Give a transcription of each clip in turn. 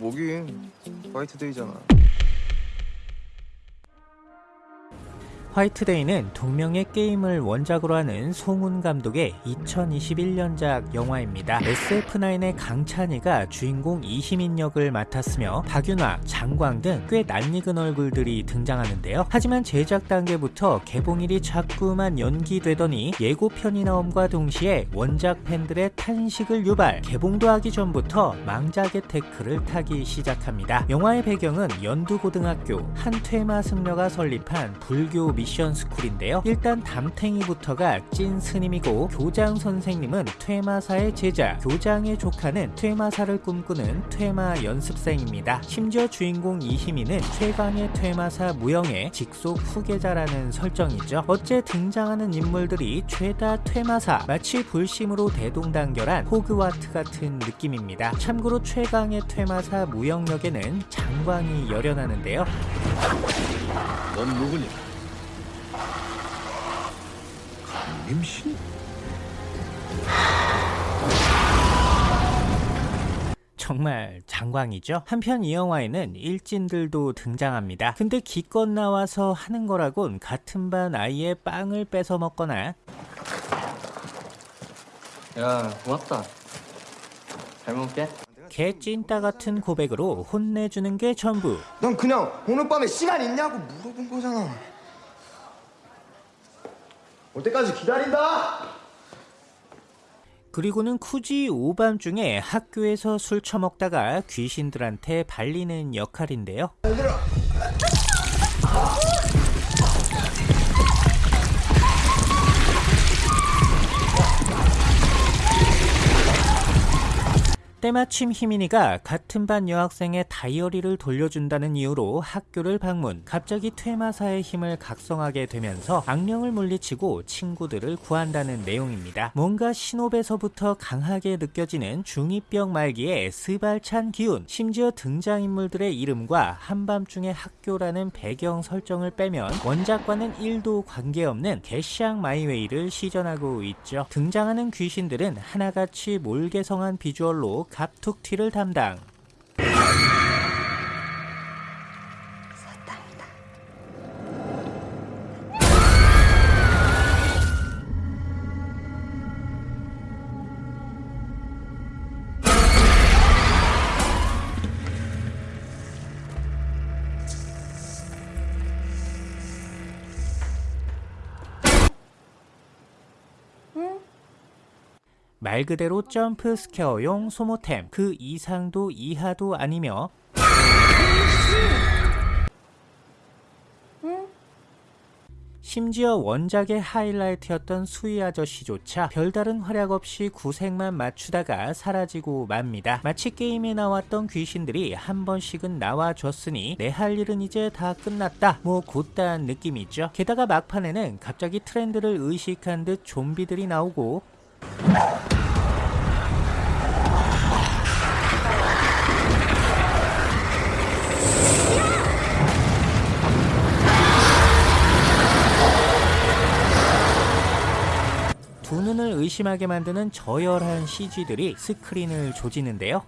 뭐긴 화이트데이잖아 화이트데이는 동명의 게임을 원작으로 하는 송훈 감독의 2021년작 영화입니다. SF9의 강찬이가 주인공 이시민 역을 맡았으며 박윤화, 장광 등 꽤 낯익은 얼굴들이 등장하는데요. 하지만 제작 단계부터 개봉일이 자꾸만 연기되더니 예고편이 나옴과 동시에 원작 팬들의 탄식을 유발, 개봉도 하기 전부터 망작의 태클을 타기 시작합니다. 영화의 배경은 연두고등학교 한 퇴마 승려가 설립한 불교 미션 스쿨인데요. 일단 담탱이부터가 찐 스님이고 교장 선생님은 퇴마사의 제자, 교장의 조카는 퇴마사를 꿈꾸는 퇴마 연습생입니다. 심지어 주인공 이희미는 최강의 퇴마사 무영의 직속 후계자라는 설정이죠. 어째 등장하는 인물들이 죄다 퇴마사, 마치 불심으로 대동단결한 호그와트 같은 느낌입니다. 참고로 최강의 퇴마사 무영 역에는 장광이 열연하는데요. 넌 누구니? 강림신? 정말 장광이죠. 한편 이 영화에는 일진들도 등장합니다. 근데 기껏 나와서 하는 거라곤 같은 반 아이의 빵을 뺏어 먹거나 야 고맙다 잘 먹을게 개찐따 같은 고백으로 혼내주는 게 전부. 넌 그냥 오늘 밤에 시간 있냐고 물어본 거잖아 올 때까지 기다린다 그리고는 굳이 오밤중에 학교에서 술 처먹다가 귀신들한테 발리는 역할인데요. 때마침 희민이가 같은 반 여학생의 다이어리를 돌려준다는 이유로 학교를 방문 갑자기 퇴마사의 힘을 각성하게 되면서 악령을 물리치고 친구들을 구한다는 내용입니다. 뭔가 신호에서부터 강하게 느껴지는 중2병 말기의 스발찬 기운 심지어 등장인물들의 이름과 한밤중의 학교라는 배경 설정을 빼면 원작과는 1도 관계없는 개시앙 마이웨이를 시전하고 있죠. 등장하는 귀신들은 하나같이 몰개성한 비주얼로 갑툭튀를 담당. 말 그대로 jump scare용 소모템 그 이상도 이하도 아니며 심지어 원작의 하이라이트였던 수희 아저씨조차 별다른 활약 없이 구색만 맞추다가 사라지고 맙니다. 마치 게임에 나왔던 귀신들이 한 번씩은 나와줬으니 내 할 일은 이제 다 끝났다 뭐 곧다한 느낌이죠. 게다가 막판에는 갑자기 트렌드를 의식한 듯 좀비들이 나오고 두 눈을 의심하게 만드는 저열한 CG들이 스크린을 조지는데요.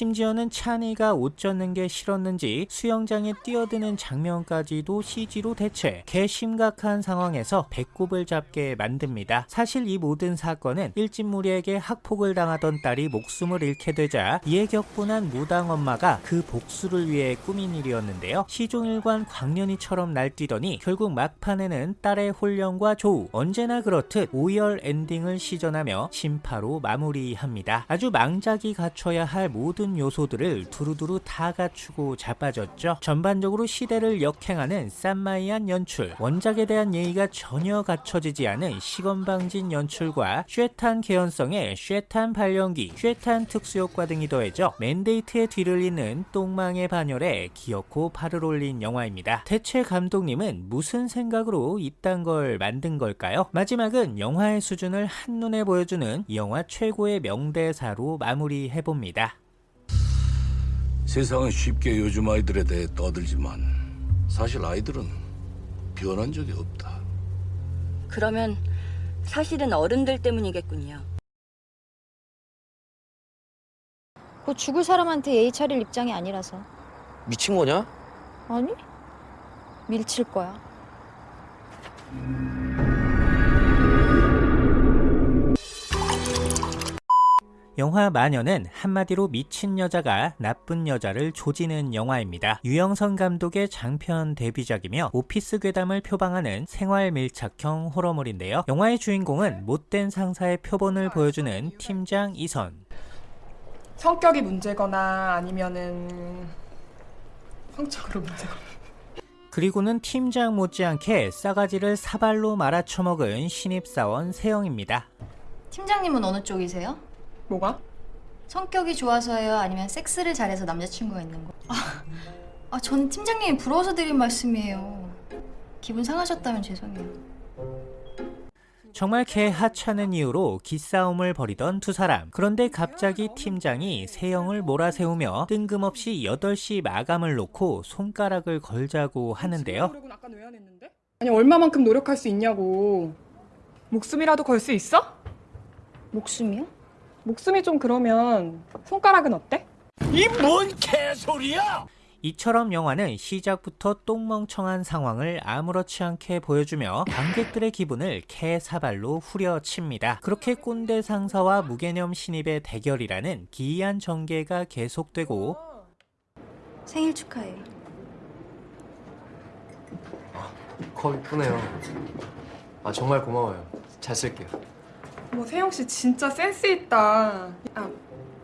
심지어는 찬이가 옷 젖는 게 싫었는지 수영장에 뛰어드는 장면까지도 CG로 대체 개 심각한 상황에서 배꼽을 잡게 만듭니다. 사실 이 모든 사건은 일진무리에게 학폭을 당하던 딸이 목숨을 잃게 되자 이에 격분한 무당 엄마가 그 복수를 위해 꾸민 일이었는데요. 시종일관 광년이처럼 날뛰더니 결국 막판에는 딸의 혼령과 조우 언제나 그렇듯 오열 엔딩을 시전하며 심파로 마무리합니다. 아주 망작이 갖춰야 할 모든 요소들을 두루두루 다 갖추고 자빠졌죠. 전반적으로 시대를 역행하는 쌈마이한 연출, 원작에 대한 예의가 전혀 갖춰지지 않은 시건방진 연출과 쉐탄 개연성의 쉐탄 발연기, 쉐탄 특수효과 등이 더해져 맨데이트의 뒤를 잇는 똥망의 반열에 기어코 발을 올린 영화입니다. 대체 감독님은 무슨 생각으로 이딴 걸 만든 걸까요? 마지막은 영화의 수준을 한눈에 보여주는 이 영화 최고의 명대사로 마무리해봅니다. 세상은 쉽게 요즘 아이들에 대해 떠들지만 사실 아이들은 변한 적이 없다. 그러면 사실은 어른들 때문이겠군요. 곧 죽을 사람한테 예의 차릴 입장이 아니라서. 미친 거냐? 아니? 밀칠 거야. 영화 마녀는 한마디로 미친 여자가 나쁜 여자를 조지는 영화입니다. 유영선 감독의 장편 데뷔작이며 오피스 괴담을 표방하는 생활 밀착형 호러물인데요. 영화의 주인공은 못된 상사의 표본을 보여주는 팀장 이선. 성격이 문제거나 아니면은 성적으로 문제거나 그리고는 팀장 못지않게 싸가지를 사발로 말아쳐먹은 신입사원 세영입니다. 팀장님은 어느 쪽이세요? 뭐가? 성격이 좋아서요? 아니면 섹스를 잘해서 남자친구가 있는 거? 아, 아, 전 팀장님이 부러워서 드린 말씀이에요. 기분 상하셨다면 죄송해요. 정말 개 하찮은 이유로 기싸움을 벌이던 두 사람. 그런데 갑자기 팀장이 세영을 몰아세우며 뜬금없이 8시 마감을 놓고 손가락을 걸자고 하는데요. 아니 얼마만큼 노력할 수 있냐고 목숨이라도 걸 수 있어? 목숨이요? 목숨이 좀 그러면 손가락은 어때? 이 뭔 개소리야! 이처럼 영화는 시작부터 똥멍청한 상황을 아무렇지 않게 보여주며 관객들의 기분을 개사발로 후려칩니다. 그렇게 꼰대 상사와 무개념 신입의 대결이라는 기이한 전개가 계속되고 생일 축하해요. 컵 이쁘네요. 아 정말 고마워요. 잘 쓸게요. 뭐 세영 씨 진짜 센스 있다. 아,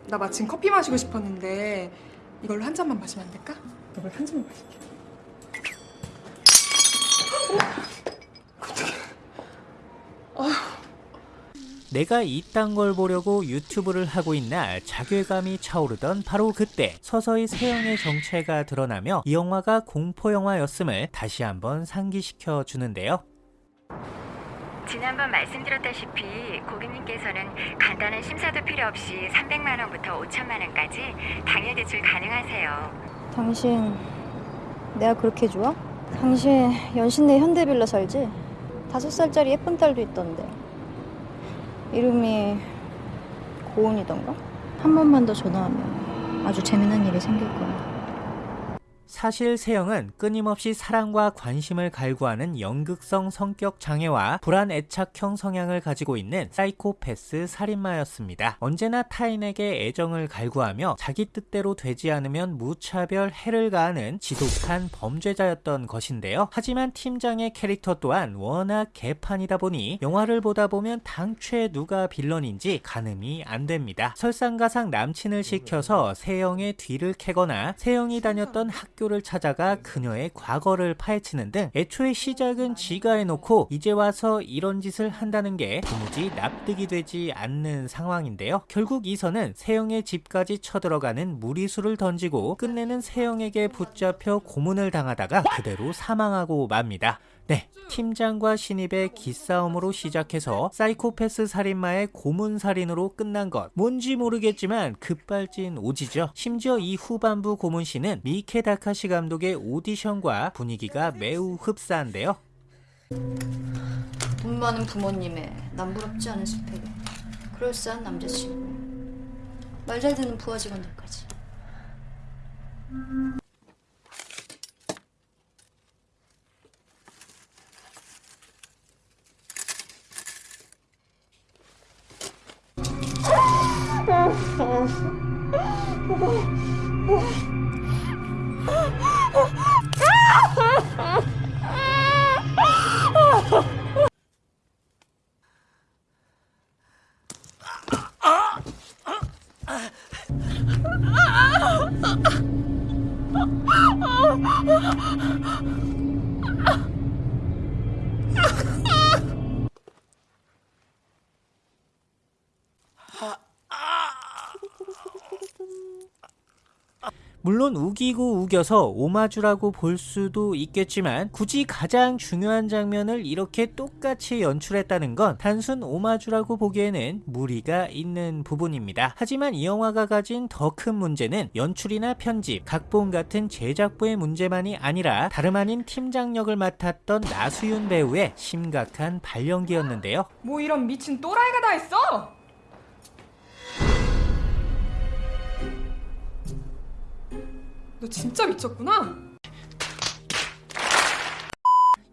나 마침 커피 마시고 싶었는데 이걸로 한 잔만 마시면 안 될까? 이걸 한 잔만 마실게. 내가 이딴 걸 보려고 유튜브를 하고 있나 자괴감이 차오르던 바로 그때 서서히 세영의 정체가 드러나며 이 영화가 공포 영화였음을 다시 한번 상기시켜 주는데요. 지난번 말씀드렸다시피 고객님께서는 간단한 심사도 필요 없이 300만 원부터 5천만 원까지 당일 대출 가능하세요. 당신 내가 그렇게 좋아? 당신 연신내 현대빌라 살지? 다섯 살짜리 예쁜 딸도 있던데. 이름이 고은이던가? 한 번만 더 전화하면 아주 재미난 일이 생길 거야. 사실 세영은 끊임없이 사랑과 관심을 갈구하는 연극성 성격 장애와 불안 애착형 성향을 가지고 있는 사이코패스 살인마였습니다. 언제나 타인에게 애정을 갈구하며 자기 뜻대로 되지 않으면 무차별 해를 가하는 지독한 범죄자였던 것인데요. 하지만 팀장의 캐릭터 또한 워낙 개판이다 보니 영화를 보다 보면 당최 누가 빌런인지 가늠이 안 됩니다. 설상가상 남친을 시켜서 세영의 뒤를 캐거나 세영이 다녔던 학 교를 찾아가 그녀의 과거를 파헤치는 등 애초에 시작은 지가 해놓고 이제 와서 이런 짓을 한다는 게 도무지 납득이 되지 않는 상황인데요. 결국 이선은 세영의 집까지 쳐들어가는 무리수를 던지고 끝내는 세영에게 붙잡혀 고문을 당하다가 그대로 사망하고 맙니다. 네, 팀장과 신입의 기싸움으로 시작해서 사이코패스 살인마의 고문 살인으로 끝난 것 뭔지 모르겠지만 급발진 오지죠. 심지어 이 후반부 고문신은 미케 다카시 감독의 오디션과 분위기가 매우 흡사한데요. 돈 많은 부모님의 남부럽지 않은 스펙에 그럴싸한 남자친구. 말 잘 듣는 부하 직원들까지. 我 물론 우기고 우겨서 오마주라고 볼 수도 있겠지만 굳이 가장 중요한 장면을 이렇게 똑같이 연출했다는 건 단순 오마주라고 보기에는 무리가 있는 부분입니다. 하지만 이 영화가 가진 더 큰 문제는 연출이나 편집, 각본 같은 제작부의 문제만이 아니라 다름 아닌 팀장 역을 맡았던 나수윤 배우의 심각한 발연기였는데요. 뭐 이런 미친 또라이가 다 있어? 너 진짜 미쳤구나?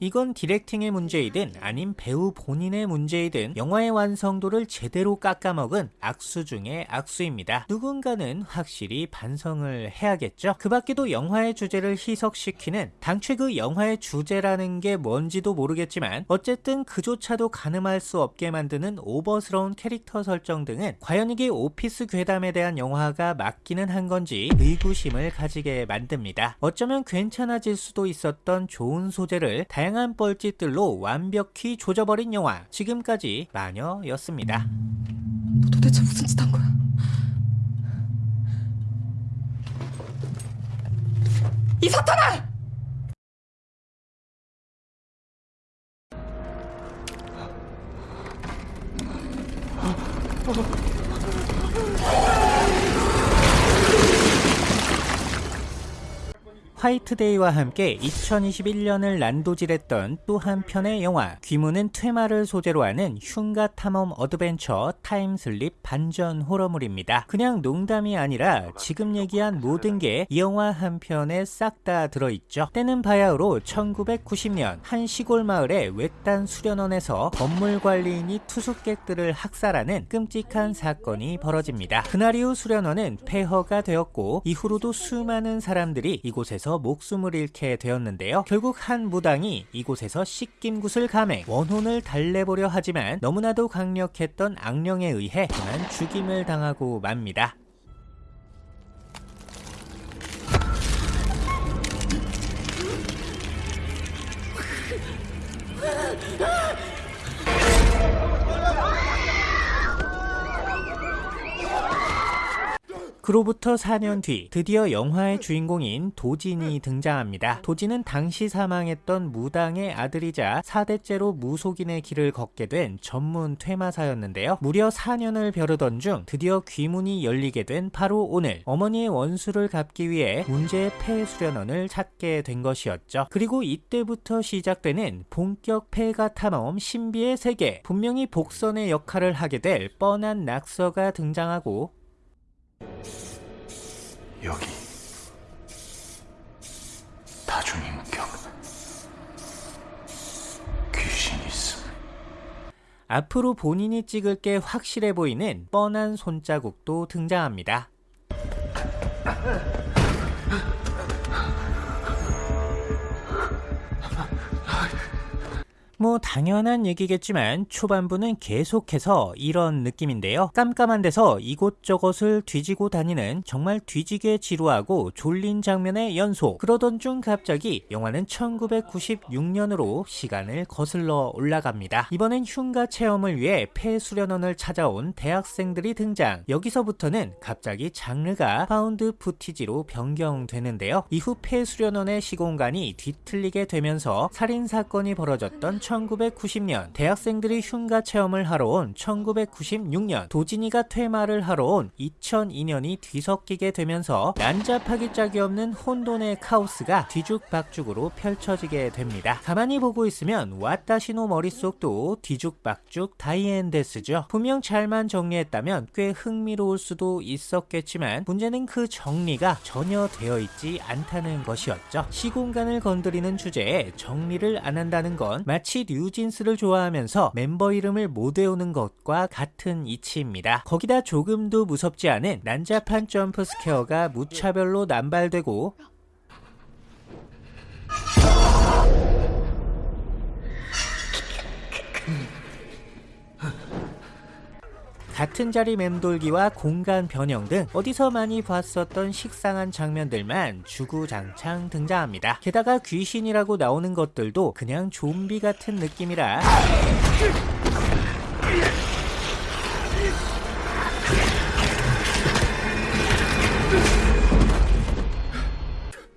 이건 디렉팅의 문제이든 아님 배우 본인의 문제이든 영화의 완성도를 제대로 깎아먹은 악수 중의 악수입니다. 누군가는 확실히 반성을 해야겠죠. 그 밖에도 영화의 주제를 희석시키는 당최 그 영화의 주제라는 게 뭔지도 모르겠지만 어쨌든 그조차도 가늠할 수 없게 만드는 오버스러운 캐릭터 설정 등은 과연 이게 오피스 괴담에 대한 영화가 맞기는 한 건지 의구심을 가지게 만듭니다. 어쩌면 괜찮아질 수도 있었던 좋은 소재를 다양한 뻘짓들로 완벽히 조져버린 영화 지금까지 마녀였습니다. 너 도대체 무슨 짓 한 거야? 이 사탄아! 화이트데이와 함께 2021년을 난도질했던 또 한편의 영화 귀문은 퇴마를 소재로 하는 흉가 탐험 어드벤처 타임슬립 반전 호러물입니다. 그냥 농담이 아니라 지금 얘기한 모든 게 이 영화 한 편에 싹 다 들어있죠. 때는 바야흐로 1990년 한 시골 마을의 외딴 수련원에서 건물 관리인이 투숙객들을 학살하는 끔찍한 사건이 벌어집니다. 그날 이후 수련원은 폐허가 되었고 이후로도 수많은 사람들이 이곳에서 목숨을 잃게 되었는데요. 결국 한 무당이 이곳에서 씻김굿을 감해 원혼을 달래보려 하지만 너무나도 강력했던 악령에 의해 그만 죽임을 당하고 맙니다. 그로부터 4년 뒤 드디어 영화의 주인공인 도진이 등장합니다. 도진은 당시 사망했던 무당의 아들이자 4대째로 무속인의 길을 걷게 된 전문 퇴마사였는데요. 무려 4년을 벼르던 중 드디어 귀문이 열리게 된 바로 오늘 어머니의 원수를 갚기 위해 문제의 폐수련원을 찾게 된 것이었죠. 그리고 이때부터 시작되는 본격 폐가 탐험 신비의 세계 분명히 복선의 역할을 하게 될 뻔한 낙서가 등장하고 여기. 다중인격. 귀신 있음. 앞으로 본인이 찍을 게 확실해 보이는 뻔한 손자국도 등장합니다. 뭐 당연한 얘기겠지만 초반부는 계속해서 이런 느낌인데요. 깜깜한 데서 이곳저곳을 뒤지고 다니는 정말 뒤지게 지루하고 졸린 장면의 연속. 그러던 중 갑자기 영화는 1996년으로 시간을 거슬러 올라갑니다. 이번엔 흉가 체험을 위해 폐수련원을 찾아온 대학생들이 등장. 여기서부터는 갑자기 장르가 found footage로 변경되는데요. 이후 폐수련원의 시공간이 뒤틀리게 되면서 살인사건이 벌어졌던 1990년 대학생들이 흉가 체험을 하러 온 1996년 도진이가 퇴마를 하러 온 2002년이 뒤섞이게 되면서 난잡하기 짝이 없는 혼돈의 카오스가 뒤죽박죽으로 펼쳐지게 됩니다. 가만히 보고 있으면 私の 머릿속도 뒤죽박죽 다이앤데스죠. 분명 잘만 정리했다면 꽤 흥미로울 수도 있었겠지만 문제는 그 정리가 전혀 되어 있지 않다는 것이었죠. 시공간을 건드리는 주제에 정리를 안 한다는 건 마치 뉴진스를 좋아하면서 멤버 이름을 못 외우는 것과 같은 이치입니다. 거기다 조금도 무섭지 않은 난잡한 점프 스퀘어가 무차별로 남발되고 같은 자리 맴돌기와 공간 변형 등 어디서 많이 봤었던 식상한 장면들만 주구장창 등장합니다. 게다가 귀신이라고 나오는 것들도 그냥 좀비 같은 느낌이라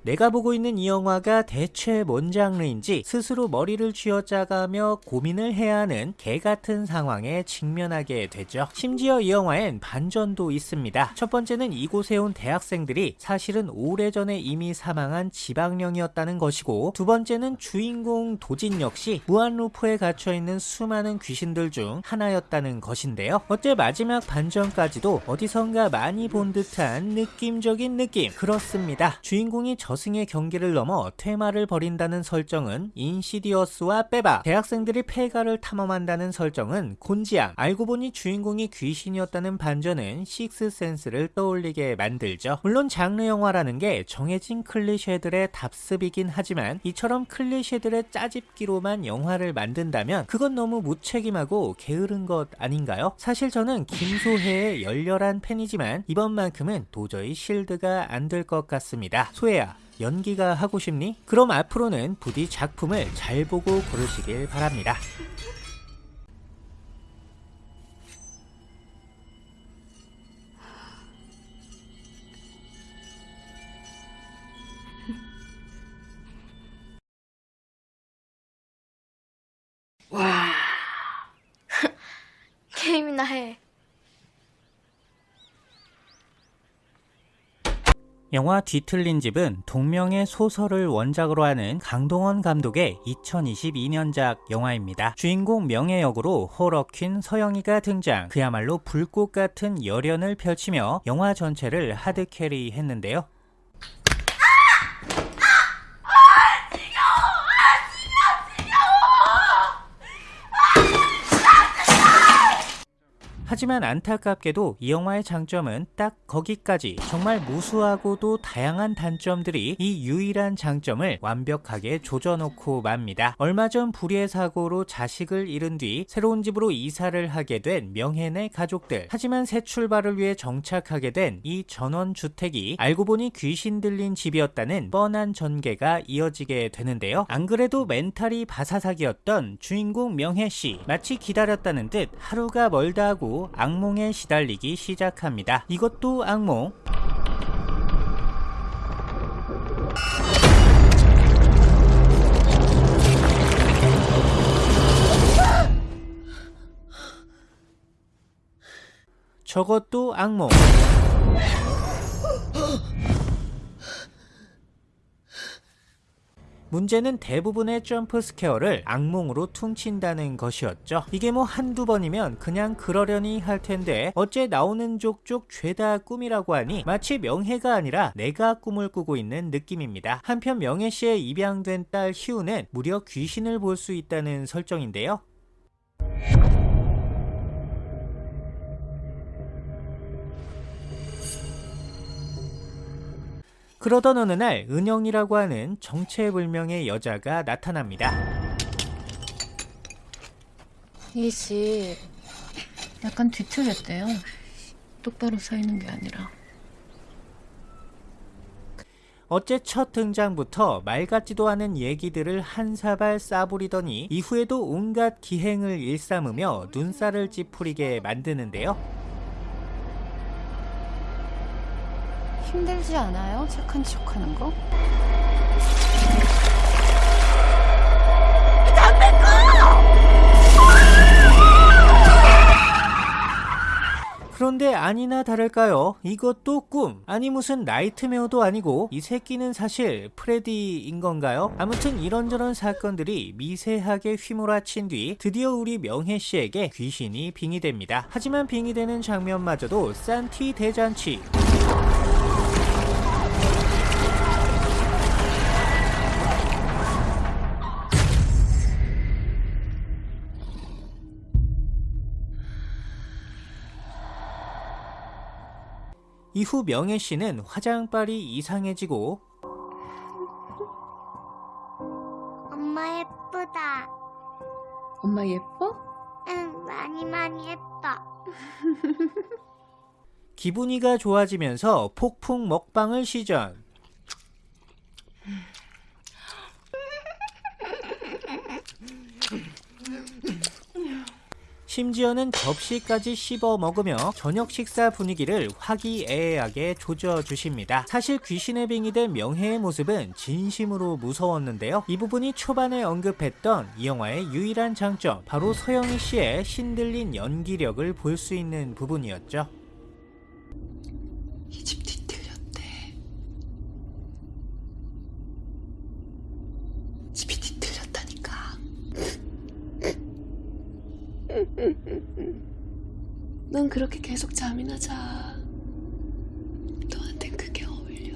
내가 보고 있는 이 영화가 대체 뭔 장르인지 스스로 머리를 쥐어짜가며 고민을 해야 하는 개 같은 상황에 직면하게 되죠. 심지어 이 영화엔 반전도 있습니다. 첫 번째는 이곳에 온 대학생들이 사실은 오래전에 이미 사망한 지방령이었다는 것이고 두 번째는 주인공 도진 역시 무한루프에 갇혀있는 수많은 귀신들 중 하나였다는 것인데요. 어째 마지막 반전까지도 어디선가 많이 본 듯한 느낌적인 느낌 그렇습니다. 주인공이 저 승의 경계를 넘어 퇴마를 벌인다는 설정은 인시디어스와 빼박 대학생들이 폐가를 탐험한다는 설정은 곤지암 알고 보니 주인공이 귀신이었다는 반전은 식스센스를 떠올리게 만들죠. 물론 장르 영화라는 게 정해진 클리셰들의 답습이긴 하지만 이처럼 클리셰들의 짜집기로만 영화를 만든다면 그건 너무 무책임하고 게으른 것 아닌가요? 사실 저는 김소혜의 열렬한 팬이지만 이번만큼은 도저히 실드가 안 될 것 같습니다. 소혜야 연기가 하고 싶니? 그럼 앞으로는 부디 작품을 잘 보고 고르시길 바랍니다. 게임이나 해. 영화 뒤틀린 집은 동명의 소설을 원작으로 하는 강동원 감독의 2022년작 영화입니다. 주인공 명예 역으로 호러퀸 서영이가 등장. 그야말로 불꽃 같은 열연을 펼치며 영화 전체를 하드캐리 했는데요. 하지만 안타깝게도 이 영화의 장점은 딱 거기까지 정말 무수하고도 다양한 단점들이 이 유일한 장점을 완벽하게 조져놓고 맙니다. 얼마 전 불의의 사고로 자식을 잃은 뒤 새로운 집으로 이사를 하게 된 명현의 가족들 하지만 새 출발을 위해 정착하게 된 이 전원주택이 알고 보니 귀신 들린 집이었다는 뻔한 전개가 이어지게 되는데요. 안 그래도 멘탈이 바사삭이었던 주인공 명혜씨 마치 기다렸다는 듯 하루가 멀다 하고 악몽에 시달리기 시작합니다. 이것도 악몽? 저것도 악몽. 문제는 대부분의 jump scare를 악몽으로 퉁친다는 것이었죠. 이게 뭐 한두 번이면 그냥 그러려니 할 텐데 어째 나오는 족족 죄다 꿈이라고 하니 마치 명혜가 아니라 내가 꿈을 꾸고 있는 느낌입니다. 한편 명혜 씨의 입양된 딸 희우는 무려 귀신을 볼 수 있다는 설정인데요. 그러던 어느 날 은영이라고 하는 정체불명의 여자가 나타납니다. 이집 약간 뒤틀렸대요. 똑바로 서 있는 게 아니라. 어째 첫 등장부터 말 같지도 않은 얘기들을 한 사발 싸부리더니 이후에도 온갖 기행을 일삼으며 눈살을 찌푸리게 만드는데요. 힘들지 않아요? 착한 척 하는 거? 그런데 아니나 다를까요? 이것도 꿈. 아니 무슨 나이트메어도 아니고 이 새끼는 사실 프레디인 건가요? 아무튼 이런저런 사건들이 미세하게 휘몰아친 뒤 드디어 우리 명혜 씨에게 귀신이 빙의됩니다. 하지만 빙의되는 장면마저도 싼티 대잔치. 이후 명혜 씨는 화장빨이 이상해지고 엄마 예쁘다. 엄마 예뻐? 응, 많이 많이 예뻐. 기분이가 좋아지면서 폭풍 먹방을 시전. 심지어는 접시까지 씹어 먹으며 저녁 식사 분위기를 화기애애하게 조져주십니다. 사실 귀신의 빙이 된 명혜의 모습은 진심으로 무서웠는데요. 이 부분이 초반에 언급했던 이 영화의 유일한 장점, 바로 서영희 씨의 신들린 연기력을 볼 수 있는 부분이었죠. 이 집 뒤틀렸대. 집이 뒤틀렸다니까. 넌 그렇게 계속 잠이나 자. 너한텐 그게 어울려.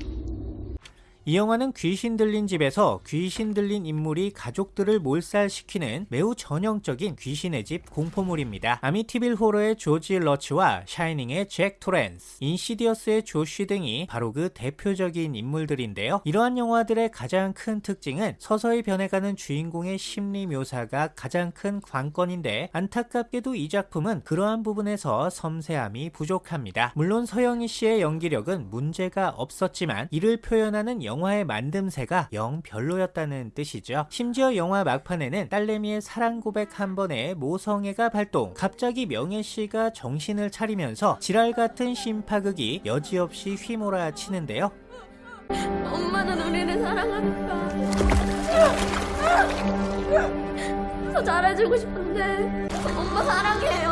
이 영화는 귀신 들린 집에서 귀신 들린 인물이 가족들을 몰살시키는 매우 전형적인 귀신의 집 공포물입니다. 아미티빌 호러의 조지 러츠와 샤이닝의 잭 토렌스, 인시디어스의 조쉬 등이 바로 그 대표적인 인물들인데요. 이러한 영화들의 가장 큰 특징은 서서히 변해가는 주인공의 심리 묘사가 가장 큰 관건인데 안타깝게도 이 작품은 그러한 부분에서 섬세함이 부족합니다. 물론 서영희 씨의 연기력은 문제가 없었지만 이를 표현하는 영화 의 만듦새가 영 별로였다는 뜻이죠. 심지어 영화 막판에는 딸내미의 사랑 고백 한 번에 모성애가 발동. 갑자기 명예 씨가 정신을 차리면서 지랄 같은 심파극이 여지없이 휘몰아 치는데요. 엄마는 우리를 사랑하니까. 더 잘해주고 싶은데 엄마 사랑해요.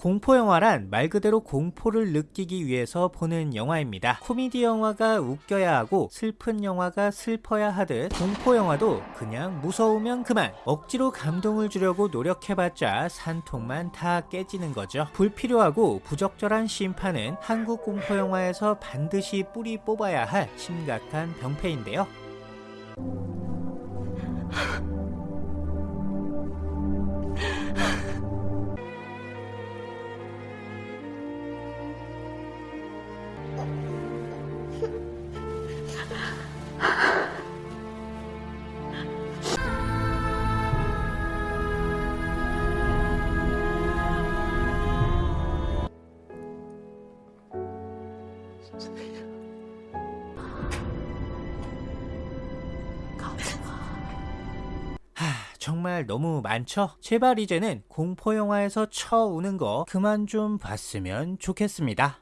공포 영화란 말 그대로 공포를 느끼기 위해서 보는 영화입니다. 코미디 영화가 웃겨야 하고 슬픈 영화가 슬퍼야 하듯 공포 영화도 그냥 무서우면 그만 억지로 감동을 주려고 노력해봤자 산통만 다 깨지는 거죠. 불필요하고 부적절한 심판은 한국 공포 영화에서 반드시 뿌리 뽑아야 할 심각한 병폐인데요. 정말 너무 많죠? 제발 이제는 공포 영화에서 쳐 우는 거 그만 좀 봤으면 좋겠습니다.